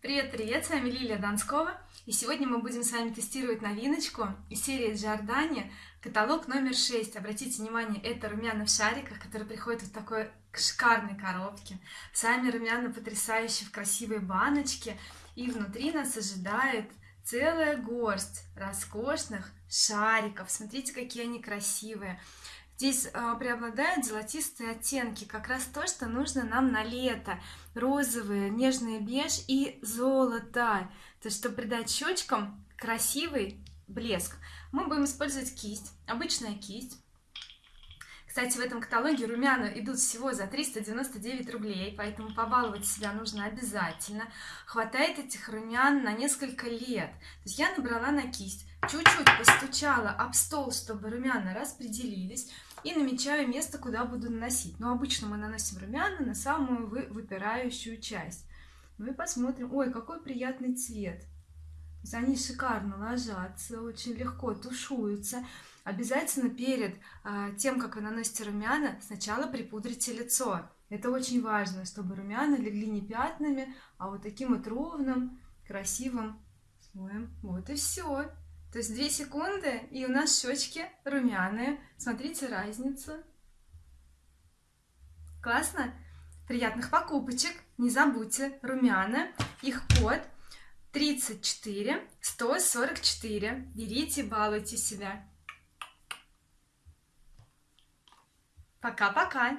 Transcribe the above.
Привет, привет, с вами Лилия Донскова, и сегодня мы будем с вами тестировать новиночку из серии Giordani, каталог номер 6. Обратите внимание, это румяна в шариках, которые приходят в такой шикарной коробке. Сами румяна потрясающие в красивой баночке, и внутри нас ожидает целая горсть роскошных шариков. Смотрите, какие они красивые. Здесь э, преобладают золотистые оттенки, как раз то, что нужно нам на лето. Розовые, нежный беж и золото. То есть, чтобы придать щечкам красивый блеск. Мы будем использовать кисть, обычная кисть. Кстати, в этом каталоге румяна идут всего за 399 рублей, поэтому побаловать себя нужно обязательно. Хватает этих румян на несколько лет. То есть я набрала на кисть, чуть-чуть постучала об стол, чтобы румяна распределились и намечаю место куда буду наносить. Но обычно мы наносим румяна на самую выпирающую часть. Мы посмотрим. Ой какой приятный цвет. Они шикарно ложатся очень легко тушуются обязательно перед а, тем как вы наносите румяна сначала припудрите лицо. Это очень важно чтобы румяна легли не пятнами а вот таким вот ровным красивым слоем. Вот и все то есть 2 секунды и у нас щечки румяные. Смотрите разницу. Классно? Приятных покупочек! Не забудьте румяна их код 34 144 берите балуйте себя пока-пока